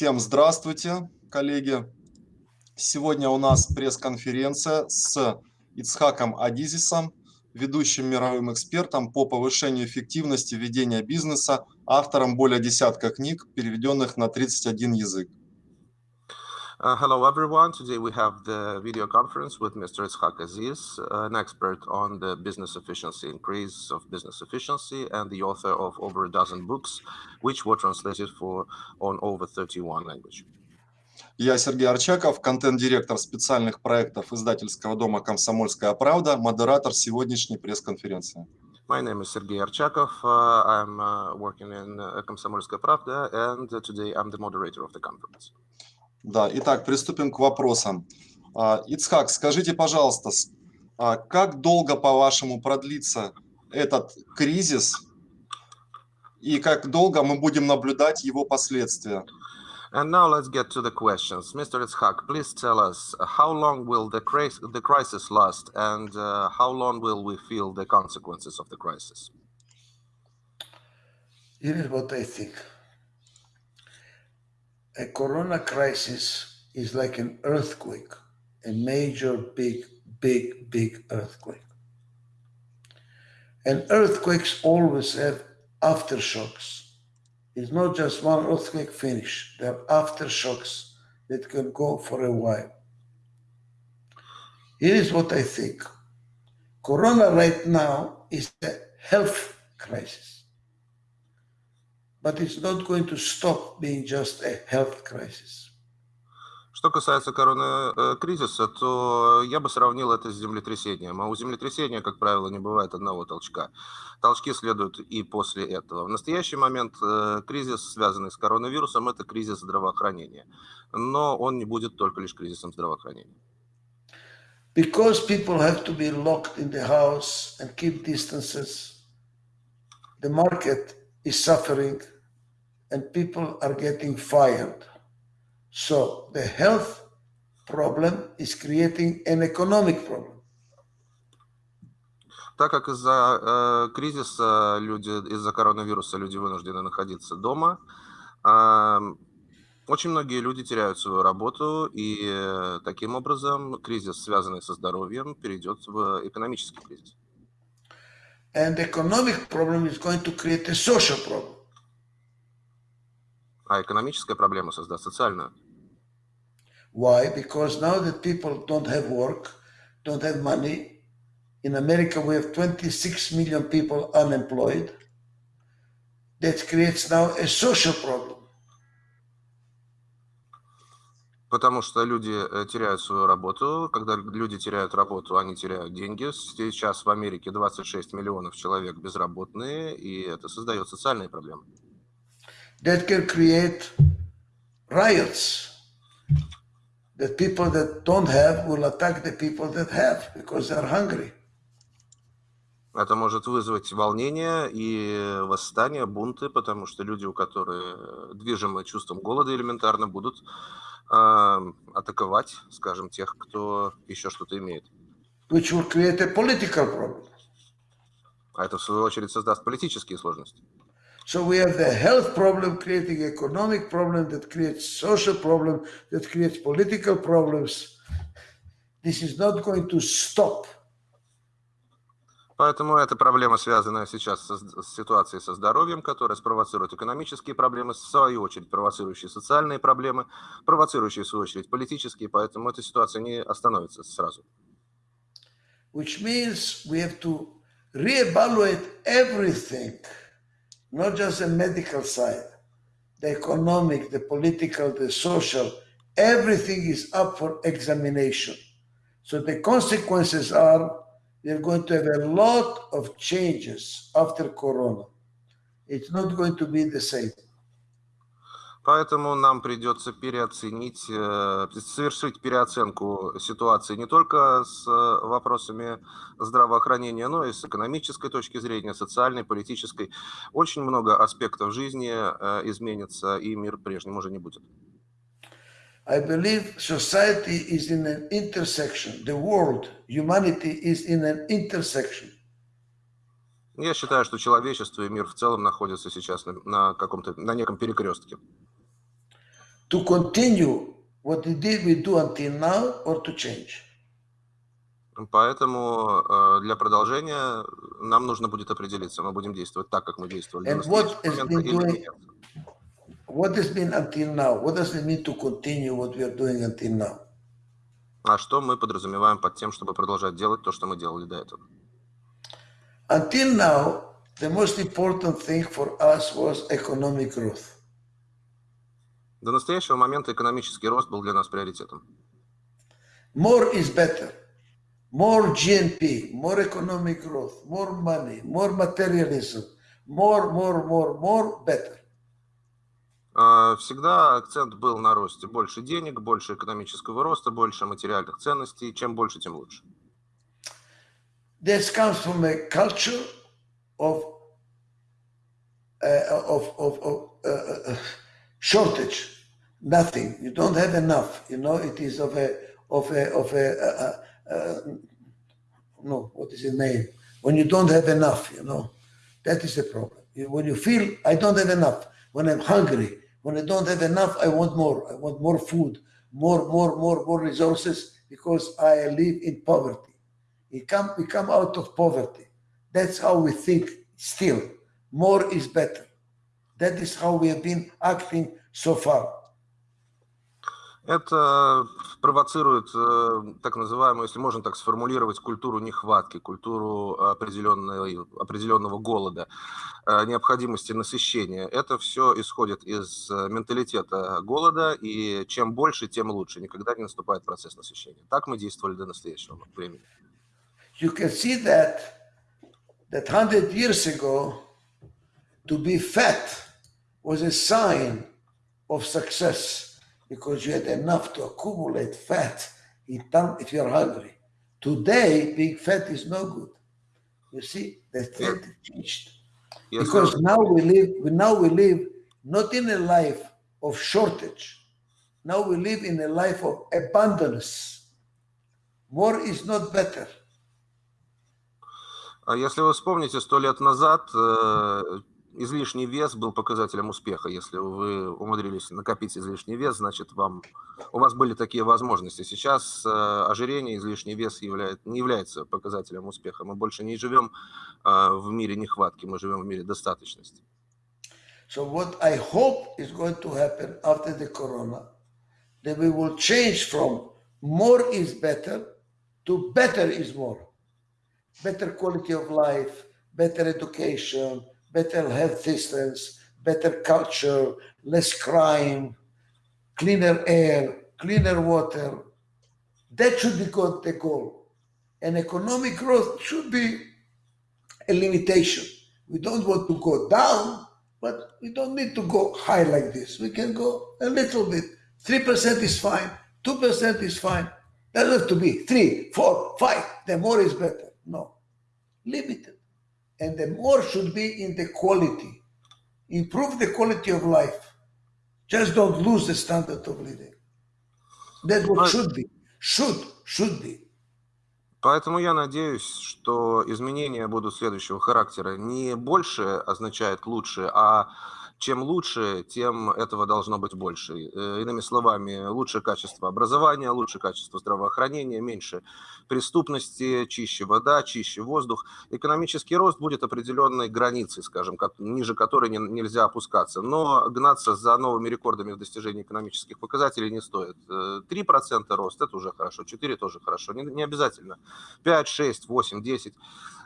Всем здравствуйте, коллеги. Сегодня у нас пресс-конференция с Ицхаком Адизисом, ведущим мировым экспертом по повышению эффективности ведения бизнеса, автором более десятка книг, переведенных на 31 язык. Uh, hello, everyone. Today we have the video conference with Mr. Itzhak Aziz, an expert on the business efficiency, increase of business efficiency, and the author of over a dozen books, which were translated for on over 31 languages. Я Сергей Арчаков, контент-директор специальных проектов издательского дома «Комсомольская правда», модератор сегодняшней пресс-конференции. My name is Sergey Archakov. Uh, I'm uh, working in uh, Komsomolskaya Pravda, and today I'm the moderator of the conference. Да, итак, приступим к вопросам. А, Ицхак, скажите, пожалуйста, а, как долго, по-вашему, продлится этот кризис и как долго мы будем наблюдать его последствия? And now let's get to the questions. Mr. Itzhak, please tell us how long will the, the crisis last and uh, how long will we feel the consequences of the crisis? Here is what I think. A corona crisis is like an earthquake, a major, big, big, big earthquake. And earthquakes always have aftershocks. It's not just one earthquake finish. There are aftershocks that can go for a while. Here is what I think. Corona right now is a health crisis but it's not going to stop being just a health crisis. Что касается коронакризиса, то я бы сравнил это с землетрясением. А у землетрясения, как правило, не бывает одного толчка. Толчки следуют и после этого. В настоящий момент э, кризис, связанный с коронавирусом, это кризис здравоохранения. Но он не будет только лишь кризисом здравоохранения. Because people have to be locked in the house and keep distances, the market is suffering and people are getting fired. So the health problem is creating an economic problem. Так как из-за э, кризиса люди, из-за коронавируса люди вынуждены находиться дома, э, очень многие люди теряют свою работу, и э, таким образом кризис, связанный со здоровьем, перейдет в экономический кризис. And the economic problem is going to create a social problem. А экономическая проблема создаст социальную. Why? Because now that people don't have work, don't have money, in America we have 26 million people unemployed. That creates now a social problem. Потому что люди э, теряют свою работу. Когда люди теряют работу, они теряют деньги. Сейчас в Америке 26 миллионов человек безработные, и это создает социальные проблемы. That can create riots. That people that don't have will attack the people that have because they're hungry. Это может вызвать волнение и восстание, бунты, потому что люди, у которых движимы чувством голода элементарно, будут атаковать, скажем, тех, кто еще что-то имеет. Which will create a political problem. А это, в свою очередь, создаст политические сложности. So we have the health problem creating economic problem that creates social problem, that creates political problems. This is not going to stop. Поэтому эта проблема, связанная сейчас с, с ситуацией со здоровьем, которая спровоцирует экономические проблемы, в свою очередь провоцирующие социальные проблемы, провоцирующие, в свою очередь, политические, поэтому эта ситуация не остановится сразу. Which means we have to reevaluate everything, not just the medical side, the economic, the political, the social, everything is up for examination. So the consequences are we are going to have a lot of changes after Corona. It's not going to be the same. Поэтому нам придется переоценить, э, совершить переоценку ситуации не только с э, вопросами здравоохранения, но и с экономической точки зрения, социальной, политической. Очень много аспектов жизни э, изменится, и мир прежним уже не будет. I believe society is in an intersection. The world, humanity is in an intersection. Я считаю, что человечество и мир в целом находятся сейчас на, на каком-то, на неком перекрестке. To continue what we did we do until now or to change. Поэтому э, для продолжения нам нужно будет определиться, мы будем действовать так, как мы действовали And what has been doing, what has been until now? What does it mean to continue what we are doing until now? А что мы подразумеваем под тем, чтобы продолжать делать то, что мы делали до этого? Until now, the most important thing for us was economic growth. До настоящего момента экономический рост был для нас приоритетом. More is better. More GNP, more economic growth, more money, more materialism, more, more, more, more, better. А, Всегда акцент был на росте. Больше денег, больше экономического роста, больше материальных ценностей. Чем больше, тем лучше. This comes from a culture of uh, of of, of uh, uh, shortage, nothing. You don't have enough. You know, it is of a of a of a no. What is the name? When you don't have enough, you know, that is the problem. When you feel I don't have enough, when I'm hungry, when I don't have enough, I want more. I want more food, more, more, more, more resources because I live in poverty. We come, we come out of poverty. That's how we think still. More is better. That is how we have been acting so far. Это провоцирует э, так называемую, если можно так сформулировать, культуру нехватки, культуру определенного голода, э, необходимости насыщения. Это все исходит из э, менталитета голода, и чем больше, тем лучше. Никогда не наступает процесс насыщения. Так мы действовали до настоящего времени. You can see that that hundred years ago, to be fat was a sign of success because you had enough to accumulate fat in time if you're hungry. Today, being fat is no good. You see, the trend changed. Если- because now we live we- now we live not in a life of shortage now we live in a life of abundance more is not better А Если вы вспомните, сто лет назад э, излишний вес был показателем успеха. Если вы умудрились накопить излишний вес, значит, вам, у вас были такие возможности. Сейчас э, ожирение, излишний вес являет, не является показателем успеха. Мы больше не живем э, в мире нехватки, мы живем в мире достаточности. so what i hope is going to happen after the corona that we will change from more is better to better is more better quality of life better education better health systems better culture less crime cleaner air, cleaner water. That should be the goal. And economic growth should be a limitation. We don't want to go down, but we don't need to go high like this. We can go a little bit. 3% is fine, 2% is fine. Doesn't have to be three, four, five. The more is better. No. Limited. And the more should be in the quality. Improve the quality of life. Just don't lose the standard of living. That's what should be. Should, should be. Поэтому я надеюсь, что изменения будут следующего характера. Не больше означает лучше, а чем лучше, тем этого должно быть больше. Э, Иными словами, лучшее качество образования, лучшее качество здравоохранения, меньше преступности, чище вода, чище воздух. Экономический рост будет определенной границей, скажем, ниже которой не- нельзя опускаться. Но гнаться за новыми рекордами в достижении экономических показателей не стоит. Э, 3% рост – это уже хорошо, 4% тоже хорошо. Не, не обязательно 5, 6, 8, 10.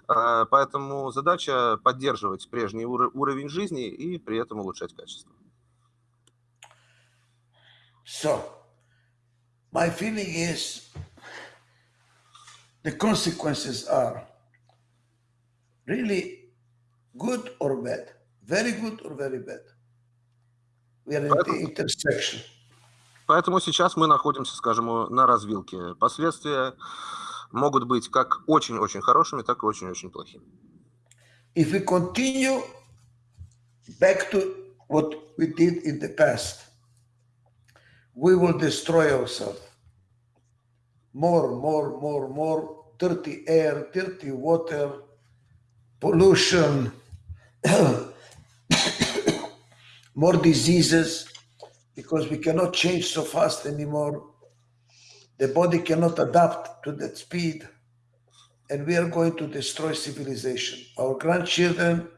Э, Поэтому задача поддерживать прежний уро- уровень жизни и при этом улучшать качество. So, my feeling is the consequences are really good or bad, very good or very bad. We are at the intersection. Поэтому сейчас мы находимся, скажем, на развилке. Последствия могут быть как очень-очень хорошими, так и очень-очень плохими. If we continue back to what we did in the past, we will destroy ourselves. More, more, more, more dirty air, dirty water, pollution, more diseases, because we cannot change so fast anymore. The body cannot adapt to that speed, and we are going to destroy civilization. Our grandchildren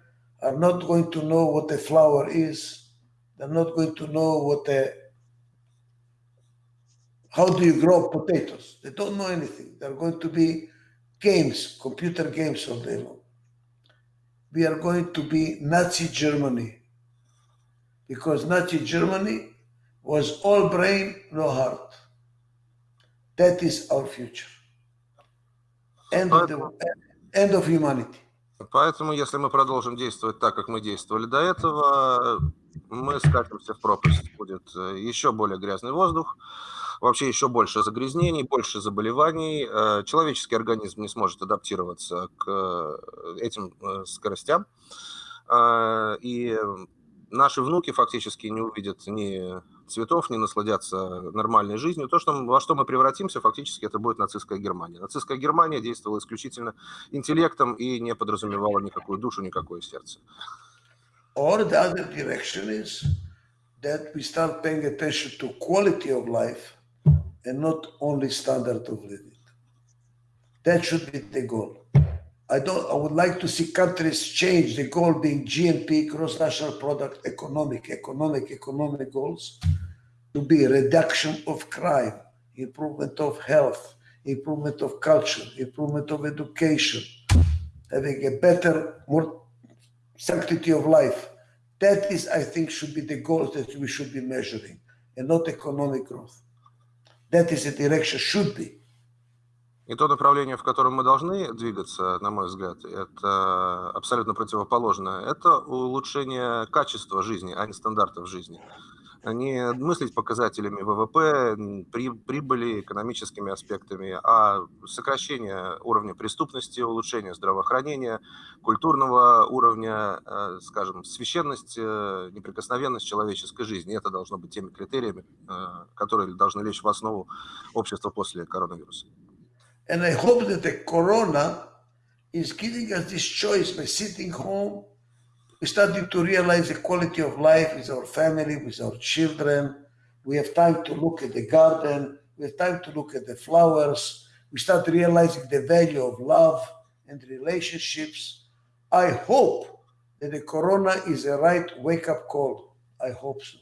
are not going to know what a flower is. They're not going to know what a how do you grow potatoes? They don't know anything. They're going to be games, computer games all day long. We are going to be Nazi Germany because Nazi Germany was all brain, no heart. That is our future. End of, the, end of humanity. Поэтому, если мы продолжим действовать так, как мы действовали до этого, мы скатимся в пропасть. Будет э, еще более грязный воздух, вообще еще больше загрязнений, больше заболеваний. Э, человеческий организм не сможет адаптироваться к э, этим скоростям. И наши внуки фактически не увидят ни цветов, не насладятся нормальной жизнью. То, что, во что мы превратимся, фактически это будет нацистская Германия. Нацистская Германия действовала исключительно интеллектом и не подразумевала никакую душу, никакое сердце. Or the other direction is that we start paying attention to quality of life and not only standard of living. That should be the goal. I don't. I would like to see countries change the goal being GNP, gross national product, economic, economic, economic goals, to be reduction of crime, improvement of health, improvement of culture, improvement of education, having a better, more sanctity of life. That is, I think, should be the goals that we should be measuring, and not economic growth. That is the direction should be. И то направление, в котором мы должны двигаться, на мой взгляд, это абсолютно противоположное. Это улучшение качества жизни, а не стандартов жизни. Не мыслить показателями ВВП, при, прибыли, экономическими аспектами, а сокращение уровня преступности, улучшение здравоохранения, культурного уровня, э, скажем, священность, э, неприкосновенность человеческой жизни. Это должно быть теми критериями, э, которые должны лечь в основу общества после коронавируса. And I hope that the corona is giving us this choice by sitting home. We're starting to realize the quality of life with our family, with our children. We have time to look at the garden. We have time to look at the flowers. We start realizing the value of love and relationships. I hope that the corona is a right wake up call. I hope so.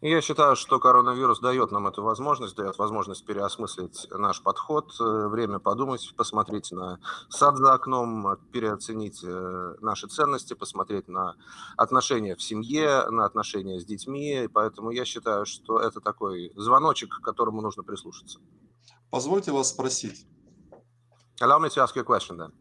Я считаю, что коронавирус дает нам эту возможность, дает возможность переосмыслить наш подход, э, время подумать, посмотреть на сад за окном, переоценить э, наши ценности, посмотреть на отношения в семье, на отношения с детьми. Поэтому я считаю, что это такой звоночек, к которому нужно прислушаться. Позвольте вас спросить. Allow me to ask you a question then.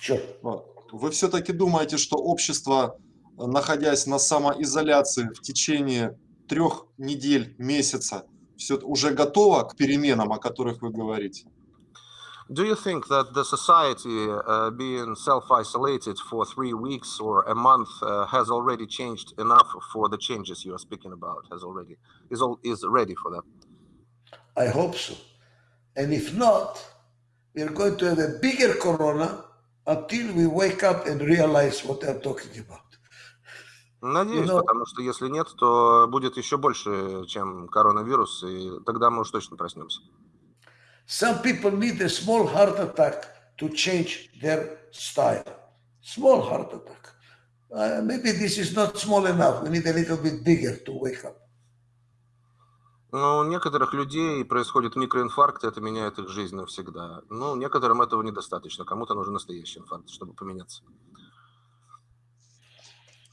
Sure. Вы все-таки думаете, что общество, находясь на самоизоляции в течение трех недель, месяца все уже готово к переменам, о которых вы говорите? Do you think that the society uh, being self-isolated for three weeks or a month uh, has already changed enough for the changes you are speaking about? Has already is all is ready for that? I hope so. And if not, we are going to have a bigger corona until we wake up and realize what they're talking about. Надеюсь, Но... потому что если нет, то будет еще больше, чем коронавирус, и тогда мы уж точно проснемся. Some people need a small heart attack to change their style. Small heart attack. Uh, maybe this is not small enough. We need a little bit bigger to wake up. Ну, у некоторых людей происходит микроинфаркт, и это меняет их жизнь навсегда. Ну, некоторым этого недостаточно. Кому-то нужен настоящий инфаркт, чтобы поменяться.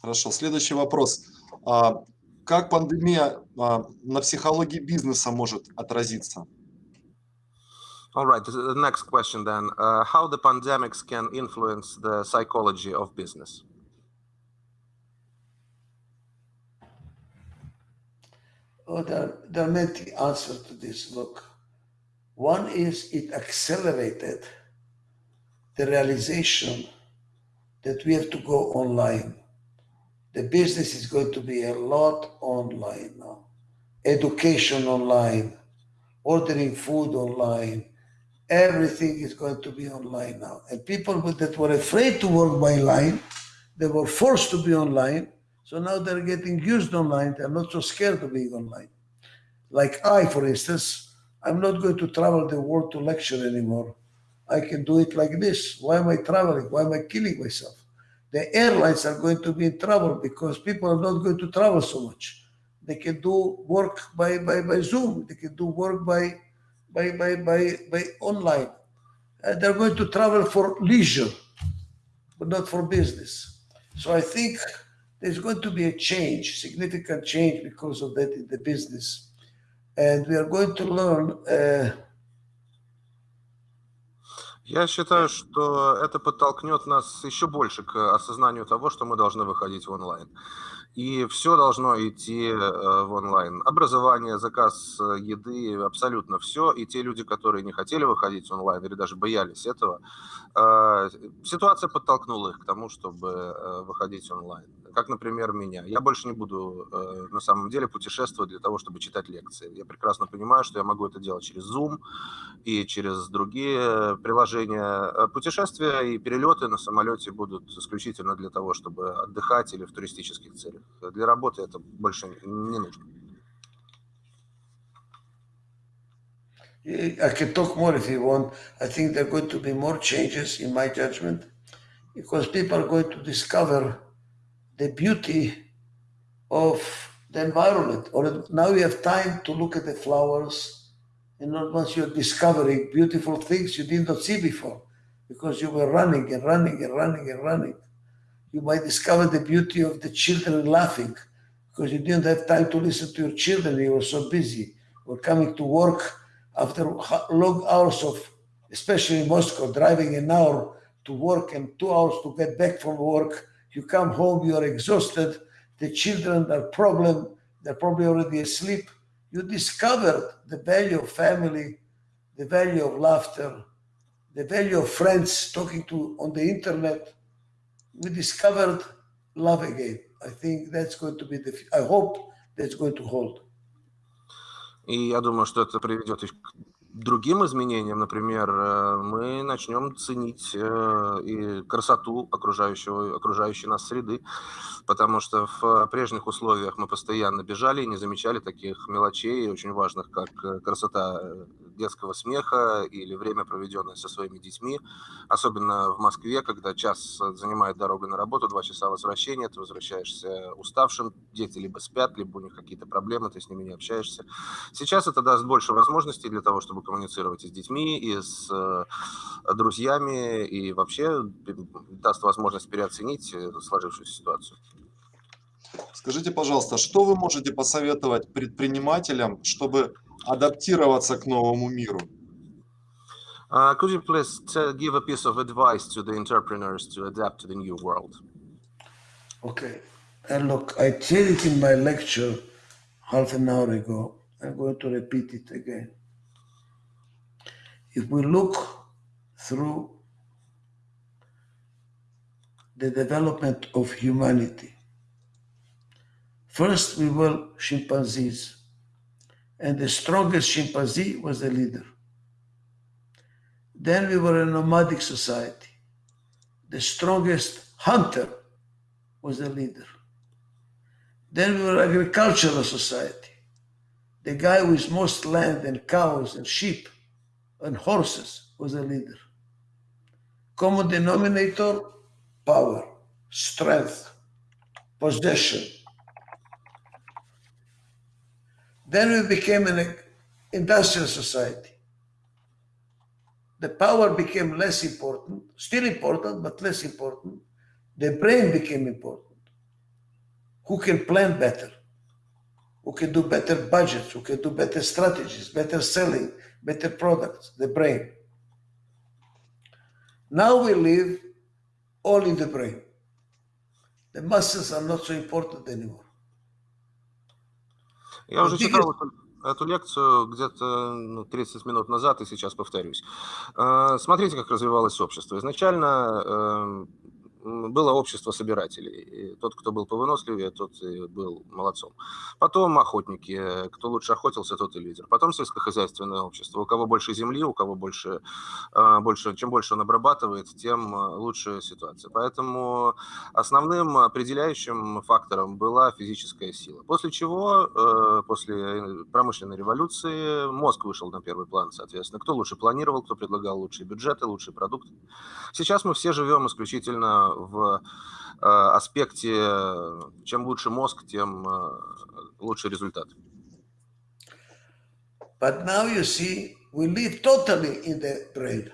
Хорошо. Следующий вопрос. А, как пандемия а, на психологии бизнеса может отразиться? All right, the next question then. Uh, how the pandemics can influence the psychology of business? Oh, there, there are many answers to this. Look, one is it accelerated the realization that we have to go online the business is going to be a lot online now. Education online, ordering food online, everything is going to be online now. And people that were afraid to work by line, they were forced to be online, So now they're getting used online. They're not so scared of being online. Like I, for instance, I'm not going to travel the world to lecture anymore. I can do it like this. Why am I traveling? Why am I killing myself? The airlines are going to be in trouble because people are not going to travel so much. They can do work by, by, by Zoom. They can do work by, by, by, by, by online. And they're going to travel for leisure, but not for business. So I think there's going to be a change, significant change because of that in the business. And we are going to learn uh, Я считаю, что это подтолкнет нас еще больше к осознанию того, что мы должны выходить в онлайн. И все должно идти э, в онлайн. Образование, заказ э, еды, абсолютно все. И те люди, которые не хотели выходить в онлайн или даже боялись этого, э, ситуация подтолкнула их к тому, чтобы выходить онлайн как, например, меня. Я больше не буду э, на самом деле путешествовать для того, чтобы читать лекции. Я прекрасно понимаю, что я могу это делать через Zoom и через другие приложения. Э, путешествия и перелеты на самолете будут исключительно для того, чтобы отдыхать или в туристических целях. Для работы это больше не нужно. I can talk more if you want. I think there are going to be more changes in my judgment because people are going to discover the beauty of the environment. Or now you have time to look at the flowers, and not once you're discovering beautiful things you did not see before, because you were running and running and running and running. You might discover the beauty of the children laughing, because you didn't have time to listen to your children. You were so busy. Or coming to work after long hours of, especially in Moscow, driving an hour to work and two hours to get back from work you come home, you are exhausted. The children are problem. They're probably already asleep. You discovered the value of family, the value of laughter, the value of friends talking to on the internet. We discovered love again. I think that's going to be the. I hope that's going to hold. И я думаю, что это приведет другим изменениям, например, э, мы начнем ценить э, и красоту окружающего, окружающей нас среды, потому что в прежних условиях мы постоянно бежали и не замечали таких мелочей, очень важных, как э, красота детского смеха или время, проведенное со своими детьми, особенно в Москве, когда час занимает дорога на работу, два часа возвращения, ты возвращаешься уставшим, дети либо спят, либо у них какие-то проблемы, ты с ними не общаешься. Сейчас это даст больше возможностей для того, чтобы коммуницировать и с детьми, и с э, друзьями, и вообще даст возможность переоценить э, сложившуюся ситуацию. Скажите, пожалуйста, что вы можете посоветовать предпринимателям, чтобы адаптироваться к новому миру? Uh, could you please give a piece of advice to the entrepreneurs to adapt to the new world? Okay. And look, I said it in my lecture half an hour ago. I'm going to repeat it again. If we look through the development of humanity, first we were chimpanzees and the strongest chimpanzee was the leader. Then we were a nomadic society. The strongest hunter was the leader. Then we were agricultural society. The guy with most land and cows and sheep and horses was a leader. Common denominator, power, strength, possession, Then we became an industrial society. The power became less important, still important, but less important. The brain became important. Who can plan better? Who can do better budgets? Who can do better strategies, better selling, better products? The brain. Now we live all in the brain. The muscles are not so important anymore. Я уже читал эту, лекцию где-то ну, 30 минут назад и сейчас повторюсь. Э, смотрите, как развивалось общество. Изначально эм, было общество собирателей. И тот, кто был повыносливее, тот и был молодцом. Потом охотники, кто лучше охотился, тот и лидер. Потом сельскохозяйственное общество. У кого больше земли, у кого больше, а, больше чем больше он обрабатывает, тем а, лучше ситуация. Поэтому основным определяющим фактором была физическая сила. После чего, э, после промышленной революции, мозг вышел на первый план, соответственно. Кто лучше планировал, кто предлагал лучшие бюджеты, лучшие продукты. Сейчас мы все живем исключительно в э, аспекте, чем лучше мозг, тем э, лучше результат. But now you see, we live totally in the brain.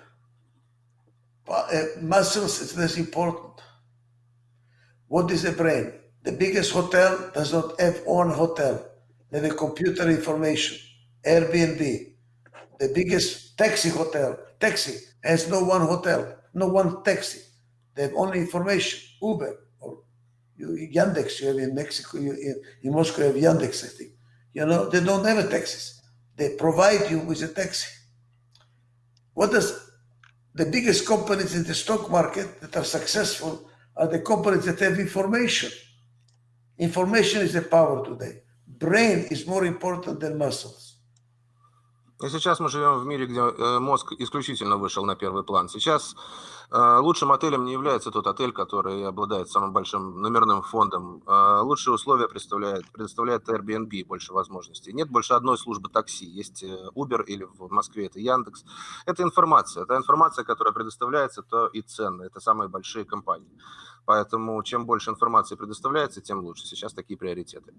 Uh, muscles is less important. What is the brain? The biggest hotel does not have one hotel. They have a computer information, Airbnb. The biggest taxi hotel, taxi, has no one hotel, no one taxi. They have only information, Uber or Yandex. You have in Mexico, you, in, Moscow, you have Yandex, I think. You know, they don't have a taxis. They provide you with a taxi. What does the biggest companies in the stock market that are successful are the companies that have information. Information is the power today. Brain is more important than muscles. И сейчас мы живем в мире, где э, мозг исключительно вышел на первый план. Сейчас э, лучшим отелем не является тот отель, который обладает самым большим номерным фондом. Э, лучшие условия представляет, предоставляет Airbnb, больше возможностей. Нет больше одной службы такси. Есть Uber или в Москве это Яндекс. Это информация. Это информация, которая предоставляется, то и ценная. Это самые большие компании. Поэтому чем больше информации предоставляется, тем лучше. Сейчас такие приоритеты.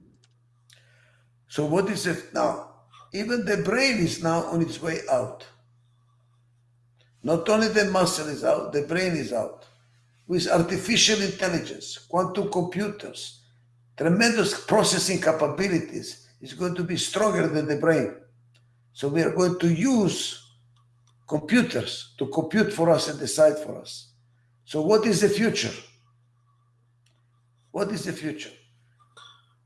So what is it now? Even the brain is now on its way out. Not only the muscle is out, the brain is out. With artificial intelligence, quantum computers, tremendous processing capabilities is going to be stronger than the brain. So we are going to use computers to compute for us and decide for us. So what is the future? What is the future?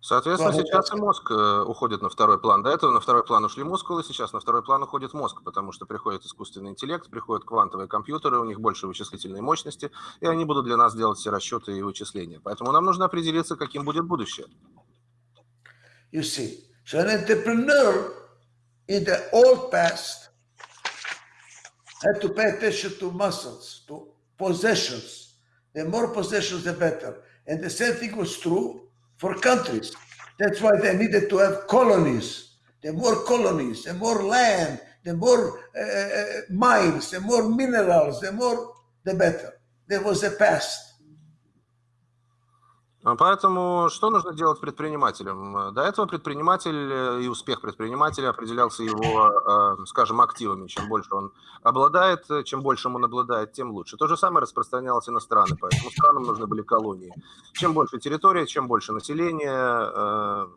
Соответственно, сейчас и мозг э, уходит на второй план. До этого на второй план ушли мускулы, сейчас на второй план уходит мозг, потому что приходит искусственный интеллект, приходят квантовые компьютеры, у них больше вычислительной мощности, и они будут для нас делать все расчеты и вычисления. Поэтому нам нужно определиться, каким будет будущее. You see, so an entrepreneur in the old past had to pay attention to muscles, to possessions. The more possessions, the better. And the same thing was true for countries. That's why they needed to have colonies. The more colonies, the more land, the more uh, uh, mines, the more minerals, the more, the better. There was a past. Поэтому что нужно делать предпринимателям? До этого предприниматель э, и успех предпринимателя определялся его, э, скажем, активами. Чем больше он обладает, э, чем больше он обладает, тем лучше. То же самое распространялось и на страны, поэтому странам нужны были колонии. Чем больше территория, чем больше населения,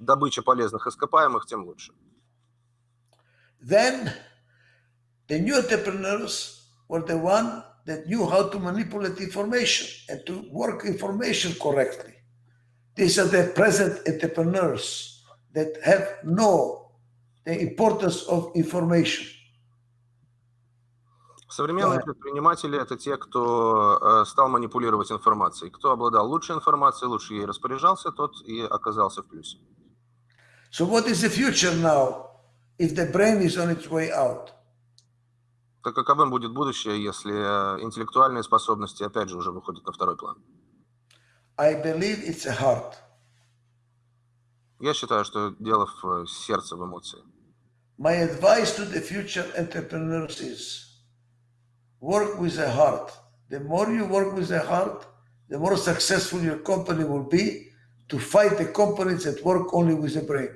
добыча полезных ископаемых, тем лучше. Then the new entrepreneurs were the one that knew how to manipulate information and to work information correctly. These are the present entrepreneurs that have know the importance of information. Современные предприниматели – это те, кто стал манипулировать информацией. Кто обладал лучшей информацией, лучше ей распоряжался, тот и оказался в плюсе. So what is the future now if the brain is on its way out? То каковым будет будущее, если э, интеллектуальные способности опять же уже выходят на второй план? I believe it's a heart. Я считаю, что дело в э, сердце, в эмоции. My advice to the future entrepreneurs is work with a heart. The more you work with a heart, the more successful your company will be to fight the companies that work only with the brain.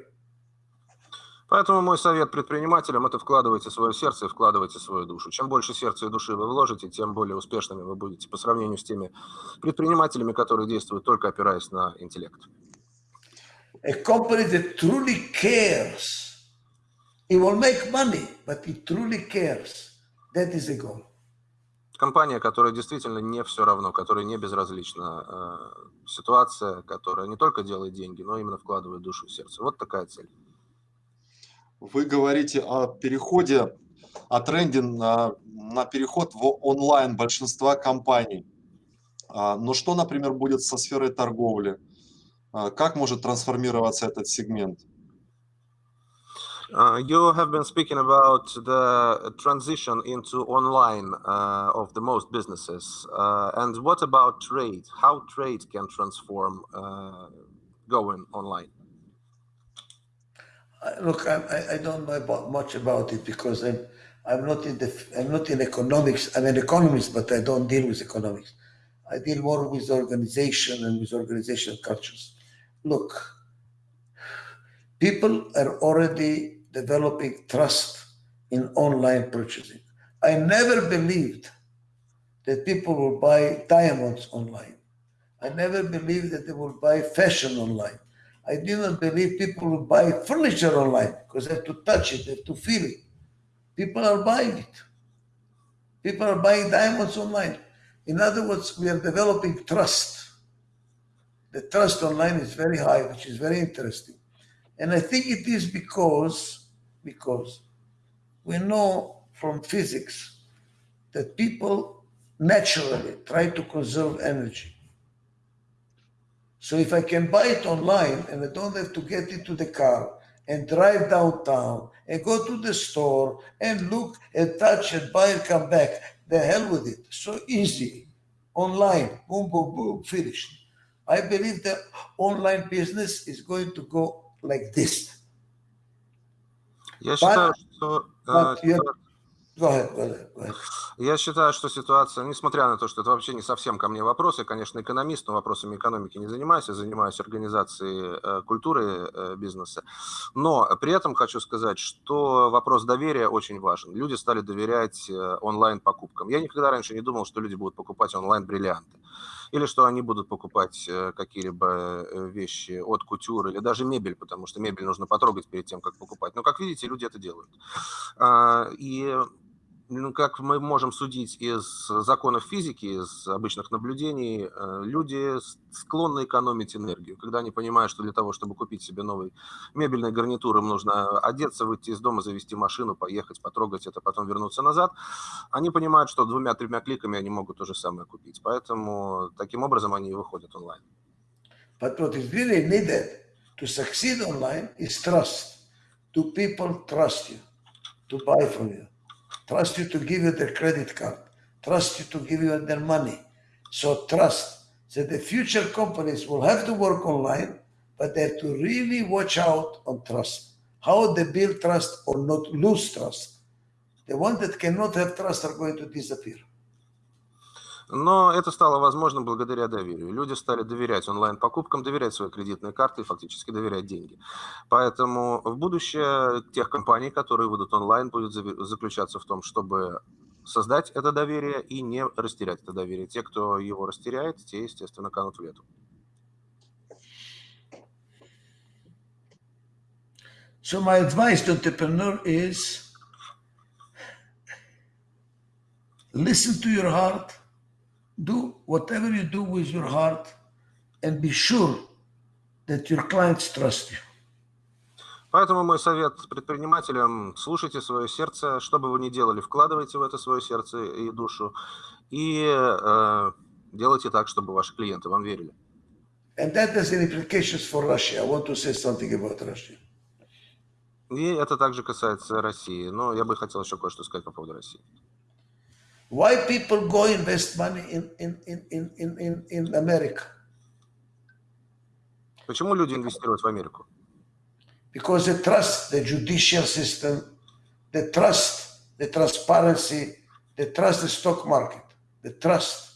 Поэтому мой совет предпринимателям – это вкладывайте свое сердце и вкладывайте свою душу. Чем больше сердца и души вы вложите, тем более успешными вы будете по сравнению с теми предпринимателями, которые действуют только опираясь на интеллект. A company that truly cares, it will make money, but it truly cares. That is the goal. Компания, которая действительно не все равно, которая не безразлична э, ситуация, которая не только делает деньги, но именно вкладывает душу и сердце. Вот такая цель. Вы говорите о переходе, о тренде на, на переход в онлайн большинства компаний. А, но что, например, будет со сферой торговли? А, как может трансформироваться этот сегмент? Uh, you have been speaking about the transition into online uh, of the most businesses. Uh, and what about trade? How trade can transform going online? Look, I, I don't know about much about it because I'm I'm not in the I'm not in economics. I'm an economist, but I don't deal with economics. I deal more with organization and with organizational cultures. Look, people are already developing trust in online purchasing. I never believed that people will buy diamonds online. I never believed that they will buy fashion online. I did not believe people will buy furniture online because they have to touch it, they have to feel it. People are buying it. People are buying diamonds online. In other words, we are developing trust. The trust online is very high, which is very interesting. And I think it is because, because we know from physics that people naturally try to conserve energy. So if I can buy it online and I don't have to get into the car and drive downtown and go to the store and look and touch and buy and come back, the hell with it. So easy, online, boom, boom, boom, finished. I believe that online business is going to go like this. Yes, but, sir. So, uh, but, yeah, Я считаю, что ситуация, несмотря на то, что это вообще не совсем ко мне вопрос, я, конечно, экономист, но вопросами экономики не занимаюсь, я занимаюсь организацией э, культуры э, бизнеса. Но при этом хочу сказать, что вопрос доверия очень важен. Люди стали доверять э, онлайн-покупкам. Я никогда раньше не думал, что люди будут покупать онлайн-бриллианты или что они будут покупать какие-либо вещи от кутюр или даже мебель, потому что мебель нужно потрогать перед тем, как покупать. Но, как видите, люди это делают. А, и ну, как мы можем судить из законов физики, из обычных наблюдений, э, люди склонны экономить энергию. Когда они понимают, что для того, чтобы купить себе новый мебельный гарнитур, им нужно одеться, выйти из дома, завести машину, поехать, потрогать это, потом вернуться назад, они понимают, что двумя-тремя кликами они могут то же самое купить. Поэтому таким образом они и выходят онлайн. But what is really needed to succeed online is trust. Do people trust you to buy from you? Trust you to give you their credit card, trust you to give you their money. So trust that the future companies will have to work online, but they have to really watch out on trust. How they build trust or not lose trust. The ones that cannot have trust are going to disappear. Но это стало возможным благодаря доверию. Люди стали доверять онлайн-покупкам, доверять свои кредитные карты и фактически доверять деньги. Поэтому в будущее тех компаний, которые выйдут онлайн, будет заключаться в том, чтобы создать это доверие и не растерять это доверие. Те, кто его растеряет, те, естественно, канут в лету. So my advice to entrepreneur is listen to your heart, do whatever you do with your heart and be sure that your clients trust you. Поэтому мой совет предпринимателям, слушайте свое сердце, что бы вы ни делали, вкладывайте в это свое сердце и душу, и э, делайте так, чтобы ваши клиенты вам верили. And that has implications for Russia. I want to say something about Russia. И это также касается России, но я бы хотел еще кое-что сказать по поводу России. Why people go invest money in, in, in, in, in, in America? Почему люди инвестируют в Америку? Because they trust the judicial system, they trust the transparency, they trust the stock market, they trust.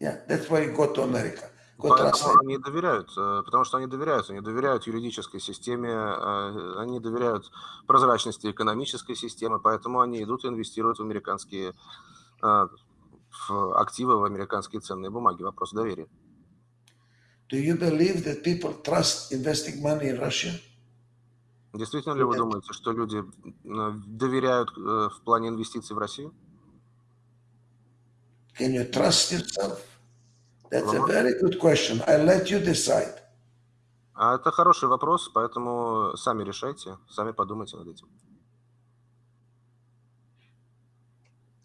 Yeah, that's why you go to America. Поэтому они доверяют, э, потому что они доверяют, они доверяют юридической системе, э, они доверяют прозрачности экономической системы, поэтому они идут и инвестируют в американские э, в активы, в американские ценные бумаги. Вопрос доверия. Do you believe that people trust investing money in Russia? Действительно ли вы думаете, что люди доверяют в плане инвестиций в Россию? Can you trust yourself? That's a very good question. I'll let you decide. А это хороший вопрос, поэтому сами решайте, сами подумайте над этим.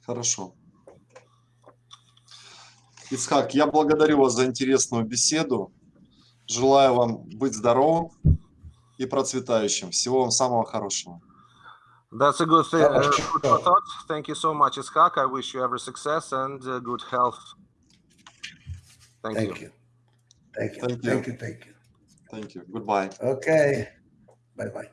Хорошо. Ицхак, я благодарю вас за интересную беседу. Желаю вам быть здоровым и процветающим. Всего вам самого хорошего. That's a good thing. Uh, thought. Thank you so much, Iskak. I wish you every success and uh, good health. Thank, you. Thank you. Thank you. Thank you. Thank you. Thank you. Thank you. Goodbye. Okay. Bye bye.